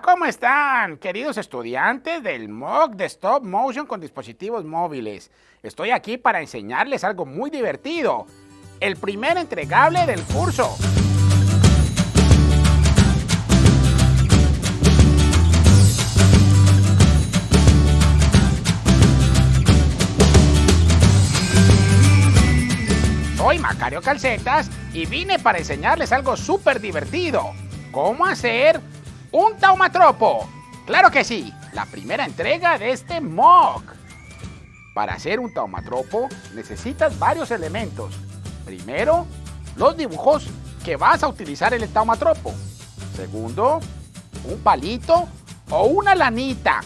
¿cómo están? Queridos estudiantes del MOOC de Stop Motion con dispositivos móviles. Estoy aquí para enseñarles algo muy divertido. El primer entregable del curso. Soy Macario Calcetas y vine para enseñarles algo súper divertido. ¿Cómo hacer un taumatropo? Claro que sí, la primera entrega de este MOOC. Para hacer un taumatropo necesitas varios elementos. Primero, los dibujos que vas a utilizar en el taumatropo. Segundo, un palito o una lanita.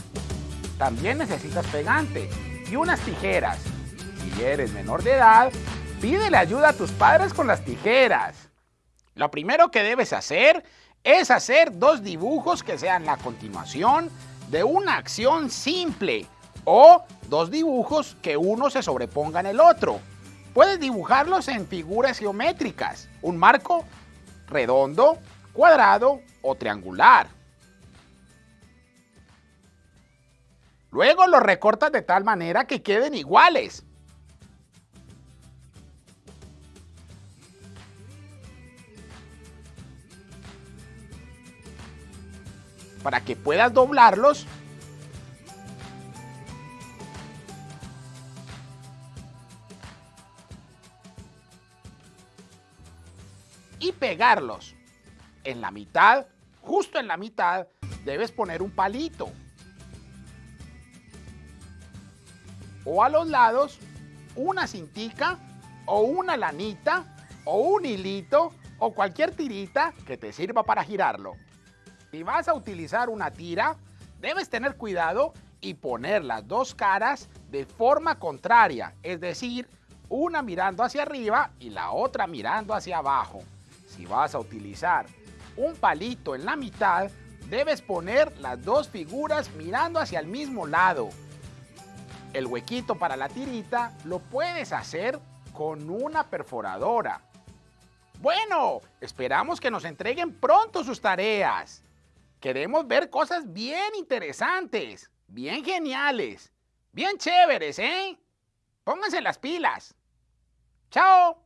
También necesitas pegante y unas tijeras. Si eres menor de edad, Pídele ayuda a tus padres con las tijeras. Lo primero que debes hacer es hacer dos dibujos que sean la continuación de una acción simple o dos dibujos que uno se sobreponga en el otro. Puedes dibujarlos en figuras geométricas, un marco redondo, cuadrado o triangular. Luego los recortas de tal manera que queden iguales. Para que puedas doblarlos y pegarlos. En la mitad, justo en la mitad, debes poner un palito. O a los lados, una cintica o una lanita o un hilito o cualquier tirita que te sirva para girarlo. Si vas a utilizar una tira, debes tener cuidado y poner las dos caras de forma contraria, es decir, una mirando hacia arriba y la otra mirando hacia abajo. Si vas a utilizar un palito en la mitad, debes poner las dos figuras mirando hacia el mismo lado. El huequito para la tirita lo puedes hacer con una perforadora. Bueno, esperamos que nos entreguen pronto sus tareas. Queremos ver cosas bien interesantes, bien geniales, bien chéveres, ¿eh? Pónganse las pilas. ¡Chao!